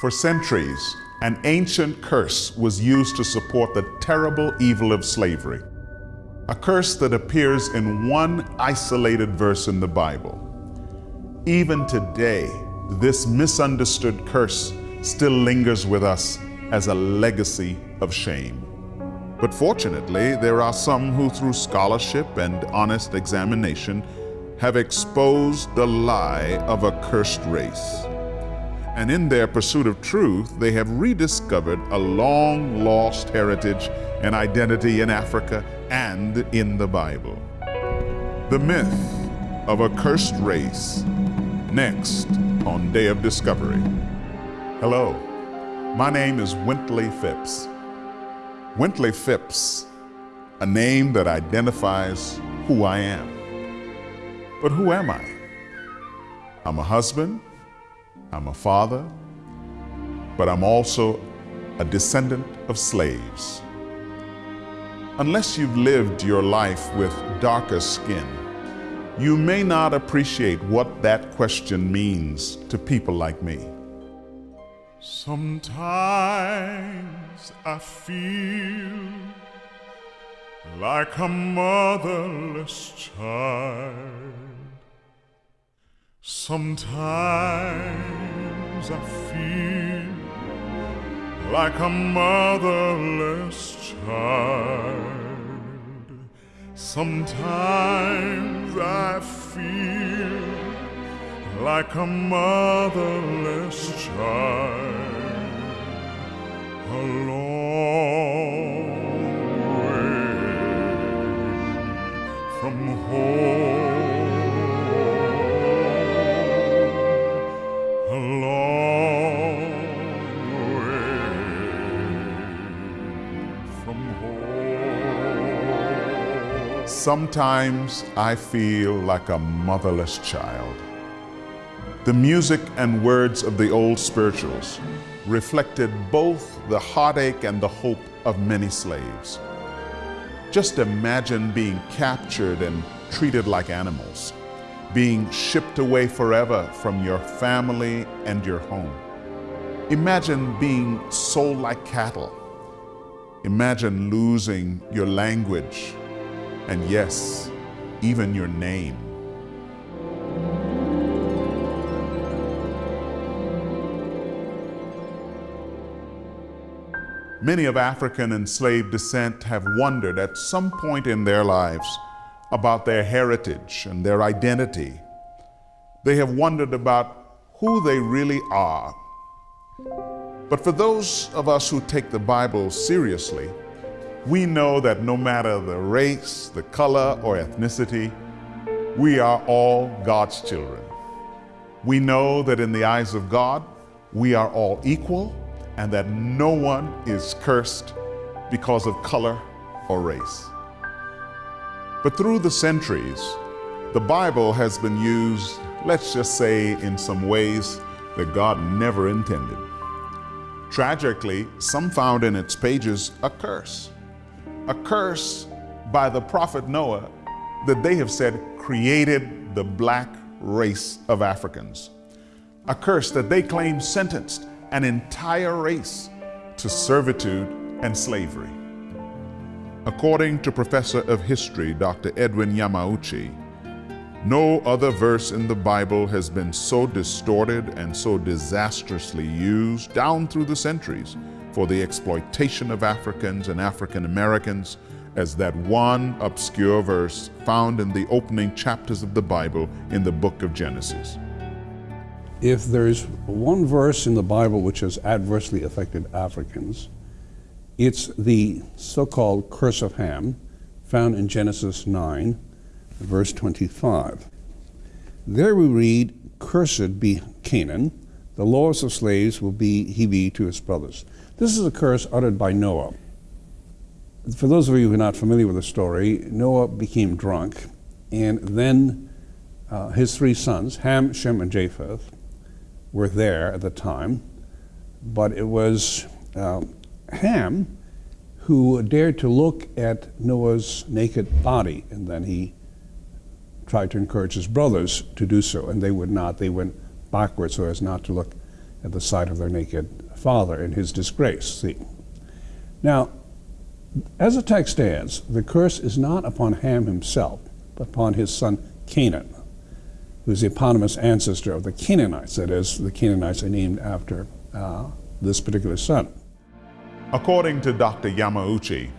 For centuries, an ancient curse was used to support the terrible evil of slavery. A curse that appears in one isolated verse in the Bible. Even today, this misunderstood curse still lingers with us as a legacy of shame. But fortunately, there are some who through scholarship and honest examination have exposed the lie of a cursed race. And in their pursuit of truth, they have rediscovered a long lost heritage and identity in Africa and in the Bible. The myth of a cursed race, next on Day of Discovery. Hello, my name is Wintley Phipps. Wintley Phipps, a name that identifies who I am. But who am I? I'm a husband, I'm a father, but I'm also a descendant of slaves. Unless you've lived your life with darker skin, you may not appreciate what that question means to people like me. Sometimes I feel like a motherless child. Sometimes I feel like a motherless child. Sometimes I feel like a motherless child. A Sometimes I feel like a motherless child. The music and words of the old spirituals reflected both the heartache and the hope of many slaves. Just imagine being captured and treated like animals, being shipped away forever from your family and your home. Imagine being sold like cattle. Imagine losing your language and yes, even your name. Many of African enslaved descent have wondered at some point in their lives about their heritage and their identity. They have wondered about who they really are. But for those of us who take the Bible seriously, we know that no matter the race, the color, or ethnicity, we are all God's children. We know that in the eyes of God, we are all equal and that no one is cursed because of color or race. But through the centuries, the Bible has been used, let's just say, in some ways that God never intended. Tragically, some found in its pages a curse. A curse by the prophet Noah that they have said created the black race of Africans. A curse that they claim sentenced an entire race to servitude and slavery. According to Professor of History Dr. Edwin Yamauchi, no other verse in the Bible has been so distorted and so disastrously used down through the centuries for the exploitation of Africans and African Americans as that one obscure verse found in the opening chapters of the Bible in the book of Genesis. If there's one verse in the Bible which has adversely affected Africans, it's the so-called curse of Ham, found in Genesis 9, verse 25. There we read, Cursed be Canaan, the lowest of slaves will be he be to his brothers. This is a curse uttered by Noah. For those of you who are not familiar with the story, Noah became drunk, and then uh, his three sons, Ham, Shem, and Japheth, were there at the time, but it was uh, Ham who dared to look at Noah's naked body, and then he tried to encourage his brothers to do so, and they would not. They went backwards so as not to look at the sight of their naked father in his disgrace. See? Now, as the text stands, the curse is not upon Ham himself, but upon his son Canaan, who's the eponymous ancestor of the Canaanites. That is, the Canaanites are named after uh, this particular son. According to Dr. Yamauchi,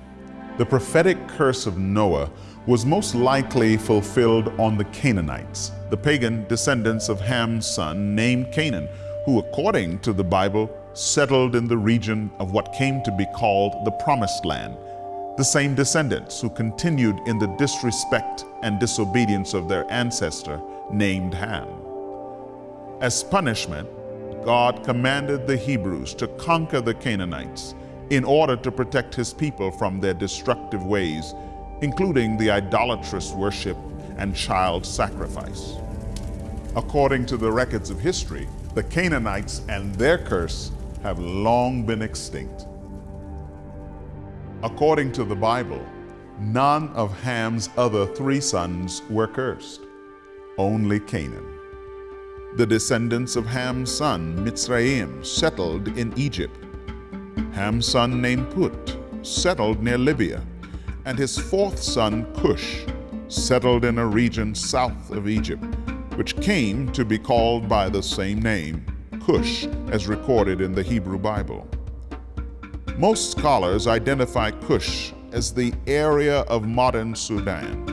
the prophetic curse of Noah was most likely fulfilled on the Canaanites, the pagan descendants of Ham's son named Canaan, who, according to the Bible, settled in the region of what came to be called the Promised Land, the same descendants who continued in the disrespect and disobedience of their ancestor named Ham. As punishment, God commanded the Hebrews to conquer the Canaanites in order to protect his people from their destructive ways, including the idolatrous worship and child sacrifice. According to the records of history, the Canaanites and their curse have long been extinct. According to the Bible, none of Ham's other three sons were cursed, only Canaan. The descendants of Ham's son, Mitzrayim, settled in Egypt Ham's son named Put settled near Libya, and his fourth son, Cush, settled in a region south of Egypt, which came to be called by the same name, Cush, as recorded in the Hebrew Bible. Most scholars identify Cush as the area of modern Sudan.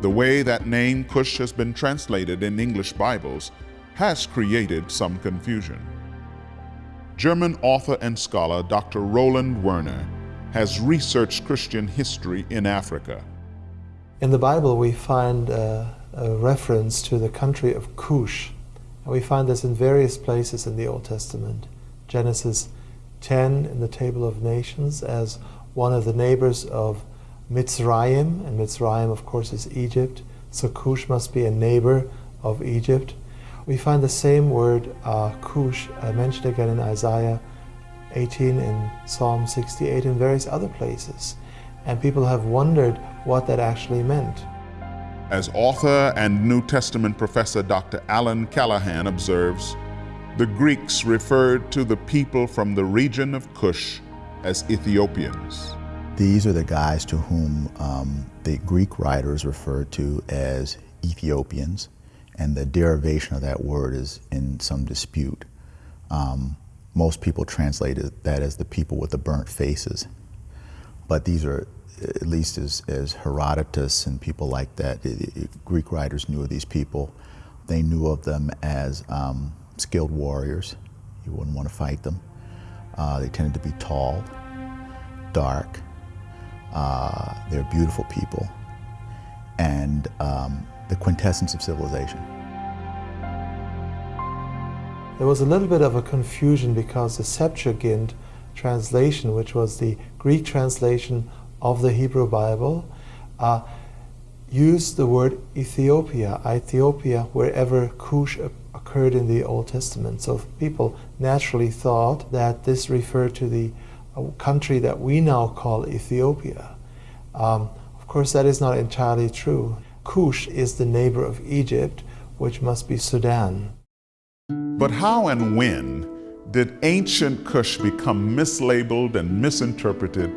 The way that name Cush has been translated in English Bibles has created some confusion. German author and scholar Dr. Roland Werner has researched Christian history in Africa. In the Bible, we find uh, a reference to the country of Cush. And we find this in various places in the Old Testament. Genesis 10 in the Table of Nations as one of the neighbors of Mitzrayim, and Mitzrayim, of course, is Egypt. So Cush must be a neighbor of Egypt. We find the same word, uh, kush, uh, mentioned again in Isaiah 18, in Psalm 68, and various other places. And people have wondered what that actually meant. As author and New Testament professor Dr. Allen Callahan observes, the Greeks referred to the people from the region of Cush as Ethiopians. These are the guys to whom um, the Greek writers referred to as Ethiopians and the derivation of that word is in some dispute. Um, most people translate that as the people with the burnt faces, but these are, at least as, as Herodotus and people like that, it, it, Greek writers knew of these people. They knew of them as um, skilled warriors. You wouldn't want to fight them. Uh, they tended to be tall, dark. Uh, they're beautiful people. And um, the quintessence of civilization. There was a little bit of a confusion because the Septuagint translation, which was the Greek translation of the Hebrew Bible, uh, used the word Ethiopia, Ethiopia, wherever Cush occurred in the Old Testament. So people naturally thought that this referred to the uh, country that we now call Ethiopia. Um, of course, that is not entirely true. Cush is the neighbor of Egypt, which must be Sudan. But how and when did ancient Cush become mislabeled and misinterpreted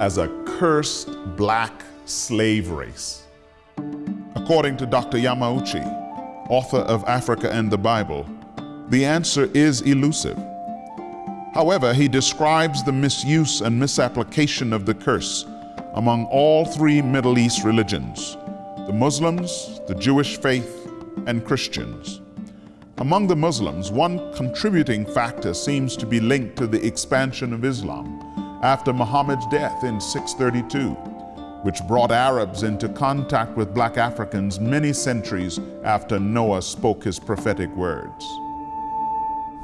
as a cursed black slave race? According to Dr. Yamauchi, author of Africa and the Bible, the answer is elusive. However, he describes the misuse and misapplication of the curse among all three Middle East religions the Muslims, the Jewish faith, and Christians. Among the Muslims, one contributing factor seems to be linked to the expansion of Islam after Muhammad's death in 632, which brought Arabs into contact with black Africans many centuries after Noah spoke his prophetic words.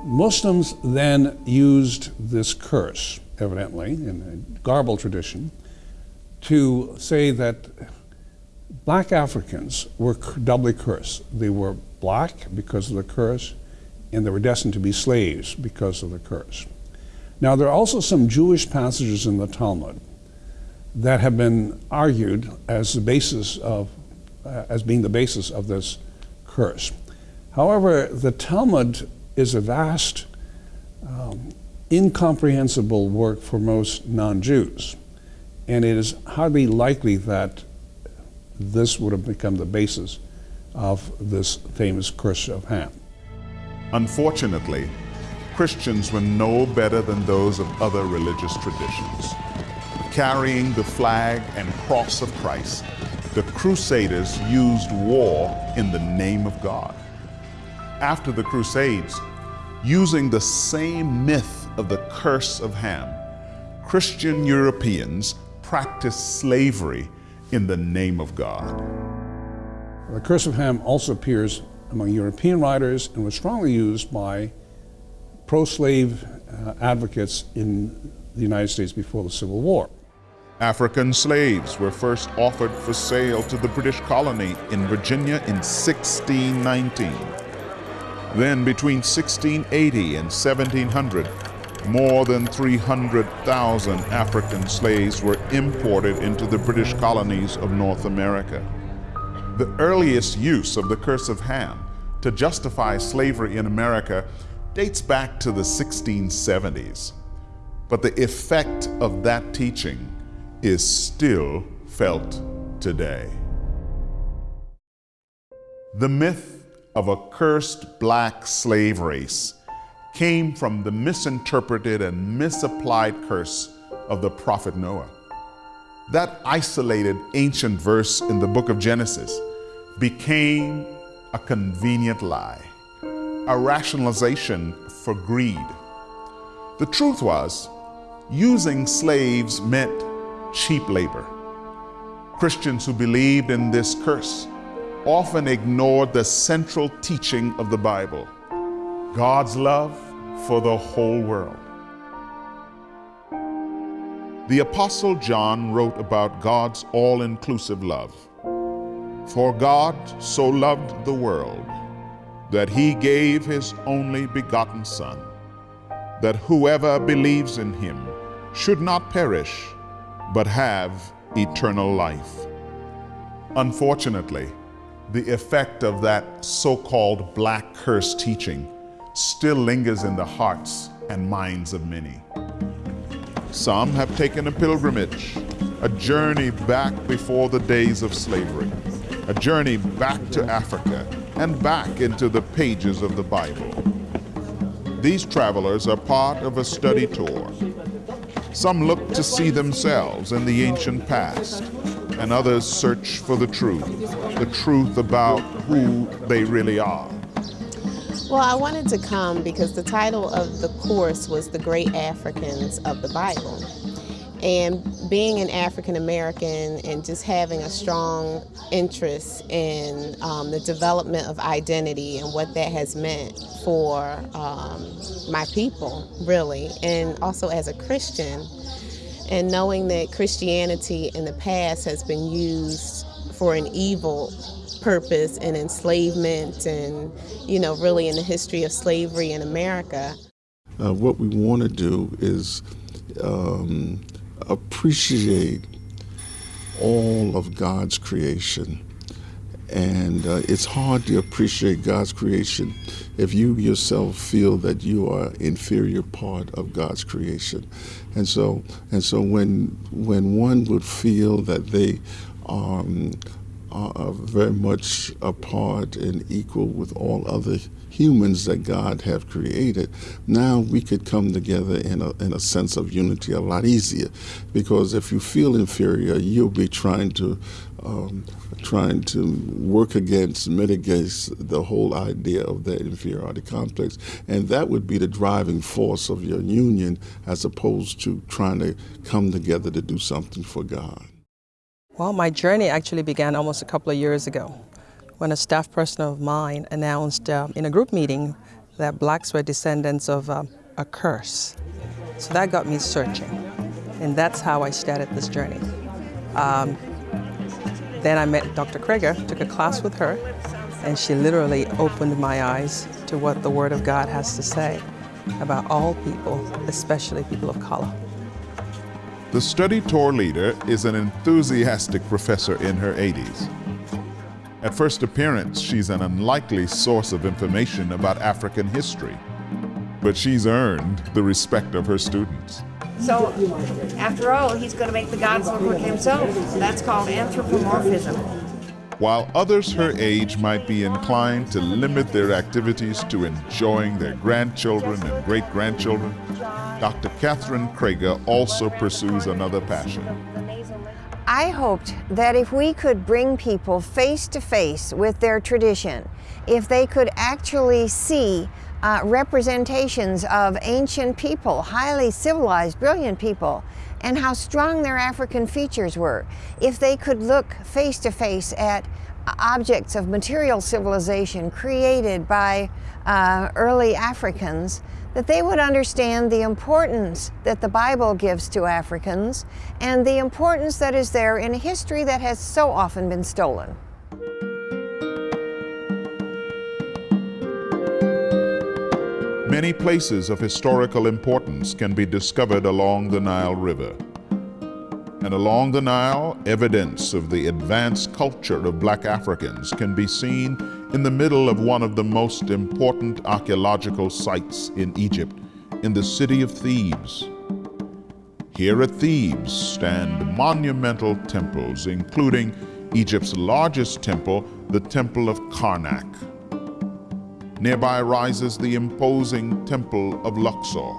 Muslims then used this curse, evidently, in a garbled tradition, to say that black Africans were doubly cursed. They were black because of the curse, and they were destined to be slaves because of the curse. Now, there are also some Jewish passages in the Talmud that have been argued as the basis of, uh, as being the basis of this curse. However, the Talmud is a vast incomprehensible work for most non-Jews. And it is hardly likely that this would have become the basis of this famous curse of Ham. Unfortunately, Christians were no better than those of other religious traditions. Carrying the flag and cross of Christ, the Crusaders used war in the name of God. After the Crusades, using the same myth of the curse of Ham, Christian Europeans practiced slavery in the name of God. The curse of Ham also appears among European writers and was strongly used by pro-slave uh, advocates in the United States before the Civil War. African slaves were first offered for sale to the British colony in Virginia in 1619. Then between 1680 and 1700, more than 300,000 African slaves were imported into the British colonies of North America. The earliest use of the curse of Ham to justify slavery in America dates back to the 1670s. But the effect of that teaching is still felt today. The myth of a cursed black slave race came from the misinterpreted and misapplied curse of the prophet Noah. That isolated ancient verse in the book of Genesis became a convenient lie, a rationalization for greed. The truth was, using slaves meant cheap labor. Christians who believed in this curse often ignored the central teaching of the Bible, God's love for the whole world. The Apostle John wrote about God's all-inclusive love. For God so loved the world that he gave his only begotten Son, that whoever believes in him should not perish, but have eternal life. Unfortunately, the effect of that so-called black curse teaching still lingers in the hearts and minds of many. Some have taken a pilgrimage, a journey back before the days of slavery, a journey back to Africa and back into the pages of the Bible. These travelers are part of a study tour. Some look to see themselves in the ancient past, and others search for the truth, the truth about who they really are. Well, I wanted to come because the title of the course was The Great Africans of the Bible. And being an African American and just having a strong interest in um, the development of identity and what that has meant for um, my people, really, and also as a Christian, and knowing that Christianity in the past has been used for an evil purpose and enslavement and, you know, really in the history of slavery in America. Uh, what we want to do is um, appreciate all of God's creation. And uh, it's hard to appreciate God's creation if you yourself feel that you are inferior part of God's creation. And so, and so when, when one would feel that they um, are very much a part and equal with all other humans that God have created, now we could come together in a, in a sense of unity a lot easier. Because if you feel inferior, you'll be trying to um, trying to work against, mitigate the whole idea of that inferiority complex. And that would be the driving force of your union as opposed to trying to come together to do something for God. Well, my journey actually began almost a couple of years ago when a staff person of mine announced uh, in a group meeting that blacks were descendants of uh, a curse. So that got me searching, and that's how I started this journey. Um, then I met Dr. Kroeger, took a class with her, and she literally opened my eyes to what the Word of God has to say about all people, especially people of color. The study tour leader is an enthusiastic professor in her 80s. At first appearance, she's an unlikely source of information about African history. but she's earned the respect of her students. So, after all, he's going to make the gods look like himself. That's called anthropomorphism. While others her age might be inclined to limit their activities to enjoying their grandchildren and great grandchildren, Dr. Catherine Kroeger also pursues another passion. I hoped that if we could bring people face to face with their tradition, if they could actually see uh, representations of ancient people, highly civilized, brilliant people, and how strong their African features were. If they could look face to face at objects of material civilization created by uh, early Africans, that they would understand the importance that the Bible gives to Africans and the importance that is there in a history that has so often been stolen. Many places of historical importance can be discovered along the Nile River. And along the Nile, evidence of the advanced culture of black Africans can be seen in the middle of one of the most important archaeological sites in Egypt, in the city of Thebes. Here at Thebes stand monumental temples, including Egypt's largest temple, the Temple of Karnak. Nearby rises the imposing Temple of Luxor.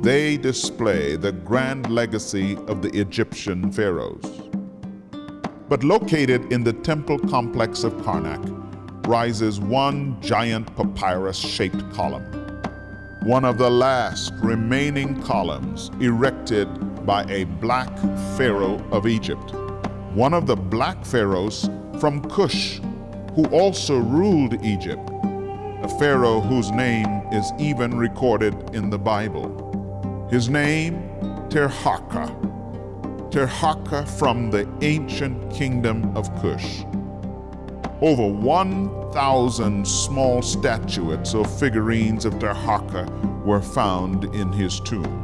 They display the grand legacy of the Egyptian pharaohs. But located in the temple complex of Karnak rises one giant papyrus-shaped column, one of the last remaining columns erected by a black pharaoh of Egypt, one of the black pharaohs from Cush, who also ruled Egypt, a pharaoh whose name is even recorded in the Bible. His name, Tirhakah, Tirhakah from the ancient kingdom of Cush. Over 1,000 small statuettes or figurines of Tirhakah were found in his tomb.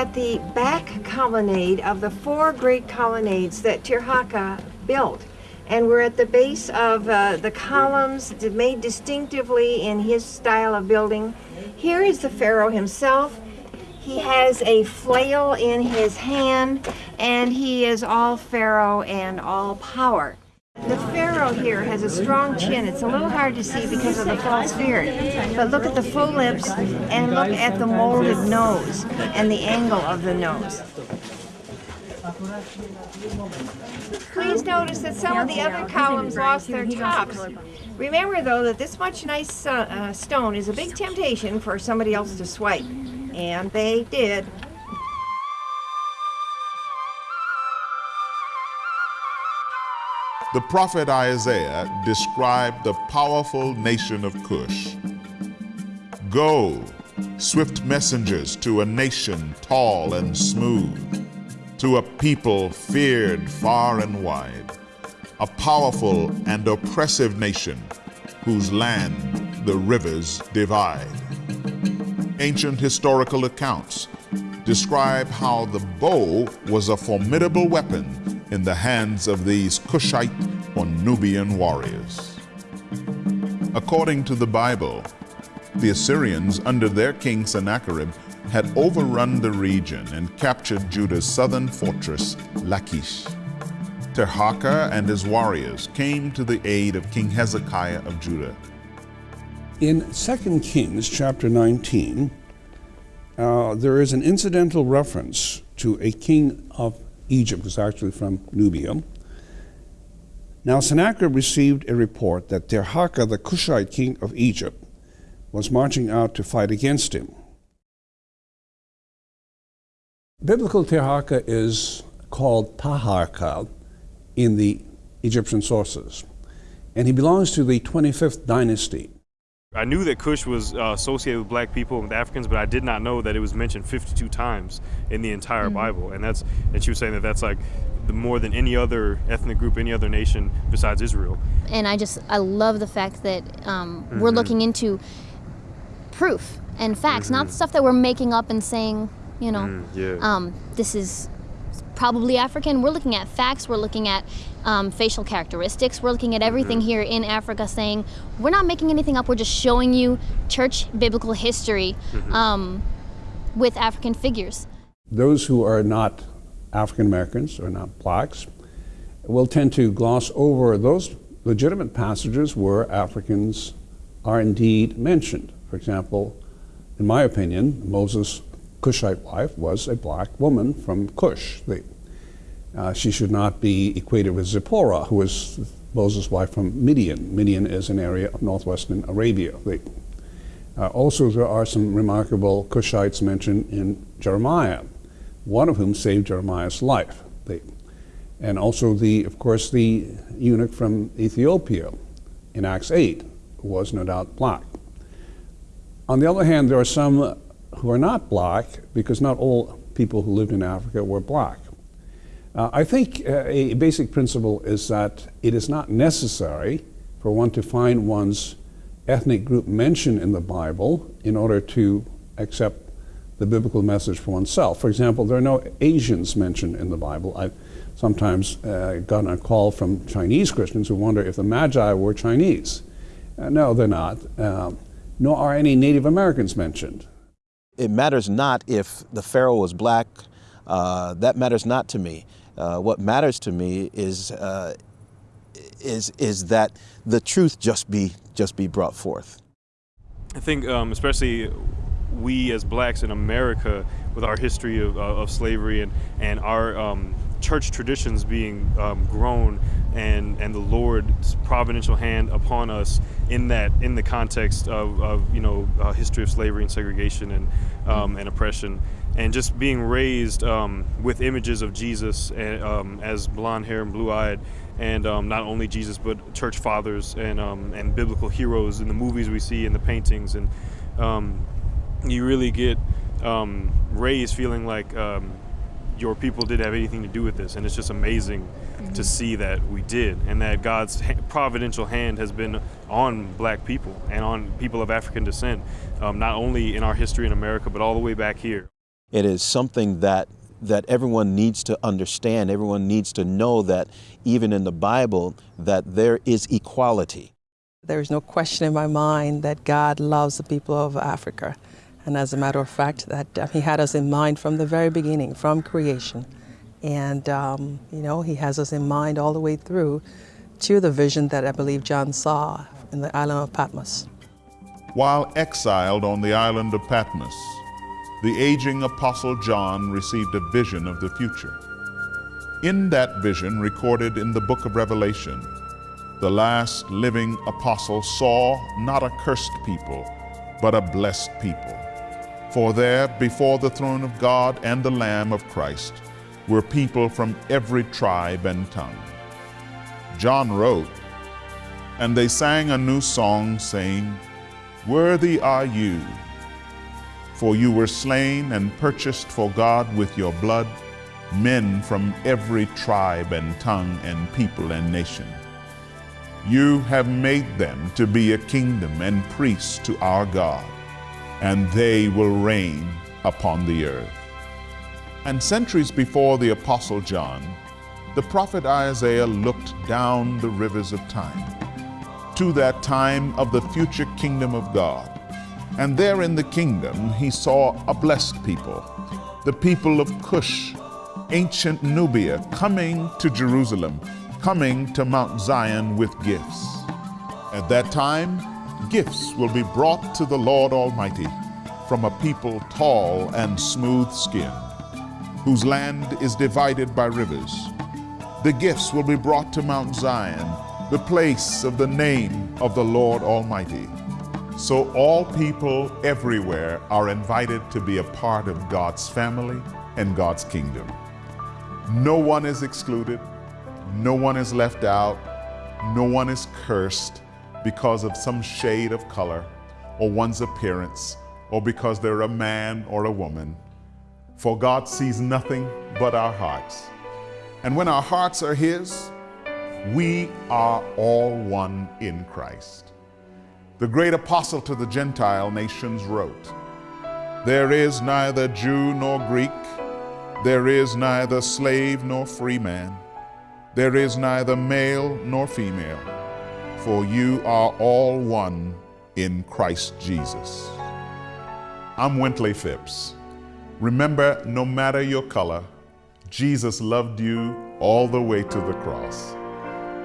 At the back colonnade of the four great colonnades that Tirhakah built. And we're at the base of uh, the columns made distinctively in his style of building. Here is the pharaoh himself. He has a flail in his hand, and he is all pharaoh and all power. The pharaoh here has a strong chin. It's a little hard to see because of the false beard. But look at the full lips and look at the molded nose and the angle of the nose. Please notice that some of the other columns lost their tops. Remember though that this much nice uh, uh, stone is a big temptation for somebody else to swipe. And they did. The prophet Isaiah described the powerful nation of Cush. Go, swift messengers to a nation tall and smooth, to a people feared far and wide, a powerful and oppressive nation whose land the rivers divide. Ancient historical accounts describe how the bow was a formidable weapon in the hands of these Cushite or Nubian warriors. According to the Bible, the Assyrians under their king Sennacherib had overrun the region and captured Judah's southern fortress, Lachish. Tirhakah and his warriors came to the aid of King Hezekiah of Judah. In 2 Kings chapter 19, uh, there is an incidental reference to a king of Egypt was actually from Nubia. Now Sennacherib received a report that Tirhakah, the Cushite king of Egypt, was marching out to fight against him. Biblical Tirhakah is called Taharka in the Egyptian sources, and he belongs to the 25th dynasty. I knew that Cush was uh, associated with black people and with Africans, but I did not know that it was mentioned 52 times in the entire mm-hmm. Bible. And that's and she was saying that that's like the more than any other ethnic group, any other nation besides Israel. And I just I love the fact that um, mm-hmm. we're looking into proof and facts, Mm-hmm. not stuff that we're making up and saying, you know, Mm, yeah. um, this is probably African. We're looking at facts, we're looking at um, facial characteristics, we're looking at everything Mm-hmm. here in Africa saying, we're not making anything up, we're just showing you church biblical history Mm-hmm. um, with African figures. Those who are not African Americans or not blacks will tend to gloss over those legitimate passages where Africans are indeed mentioned. For example, in my opinion, Moses' Cushite wife was a black woman from Cush. The, uh, she should not be equated with Zipporah, who was Moses' wife from Midian. Midian is an area of northwestern Arabia. The, uh, also, there are some remarkable Cushites mentioned in Jeremiah, one of whom saved Jeremiah's life. The, and also, the, of course, the eunuch from Ethiopia in Acts 8 was no doubt black. On the other hand, there are some who are not black because not all people who lived in Africa were black. Uh, I think uh, a basic principle is that it is not necessary for one to find one's ethnic group mentioned in the Bible in order to accept the biblical message for oneself. For example, there are no Asians mentioned in the Bible. I've sometimes uh, gotten a call from Chinese Christians who wonder if the Magi were Chinese. Uh, no, they're not. Um, nor are any Native Americans mentioned. It matters not if the Pharaoh was black. Uh, that matters not to me. Uh, what matters to me is uh, is is that the truth just be just be brought forth. I think, um, especially we as blacks in America, with our history of, of slavery and and our um, church traditions being um, grown, and and the Lord's providential hand upon us in that in the context of, of you know uh, history of slavery and segregation and um, and oppression. And just being raised um, with images of Jesus and, um, as blonde hair and blue eyed, and um, not only Jesus but church fathers and um, and biblical heroes in the movies we see in the paintings, and you really get raised feeling like um, your people didn't have anything to do with this, and it's just amazing to see that we did, and that God's providential hand has been on Black people and on people of African descent, um, not only in our history in America but all the way back here. It is something that that everyone needs to understand. Everyone needs to know that even in the Bible that there is equality. There is no question in my mind that God loves the people of Africa. And as a matter of fact, that uh, He had us in mind from the very beginning, from creation. And, um, you know, He has us in mind all the way through to the vision that I believe John saw in the island of Patmos. While exiled on the island of Patmos, the aging Apostle John received a vision of the future. In that vision, recorded in the book of Revelation, the last living apostle saw not a cursed people, but a blessed people. For there, before the throne of God and the Lamb of Christ, were people from every tribe and tongue. John wrote, And they sang a new song, saying, Worthy are you, for you were slain and purchased for God with your blood men from every tribe and tongue and people and nation. You have made them to be a kingdom and priests to our God, and they will reign upon the earth. And centuries before the Apostle John, the prophet Isaiah looked down the rivers of time to that time of the future kingdom of God. And there in the kingdom he saw a blessed people, the people of Cush, ancient Nubia, coming to Jerusalem, coming to Mount Zion with gifts. At that time, gifts will be brought to the Lord Almighty from a people tall and smooth skinned, whose land is divided by rivers. The gifts will be brought to Mount Zion, the place of the name of the Lord Almighty. So all people everywhere are invited to be a part of God's family and God's kingdom. No one is excluded, no one is left out, no one is cursed because of some shade of color or one's appearance or because they're a man or a woman. For God sees nothing but our hearts. And when our hearts are His, we are all one in Christ. the great apostle to the Gentile nations wrote, There is neither Jew nor Greek, there is neither slave nor free man, there is neither male nor female, for you are all one in Christ Jesus. I'm Wintley Phipps. Remember, no matter your color, Jesus loved you all the way to the cross.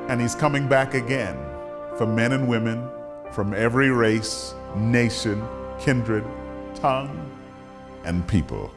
And he's coming back again for men and women from every race, nation, kindred, tongue, and people.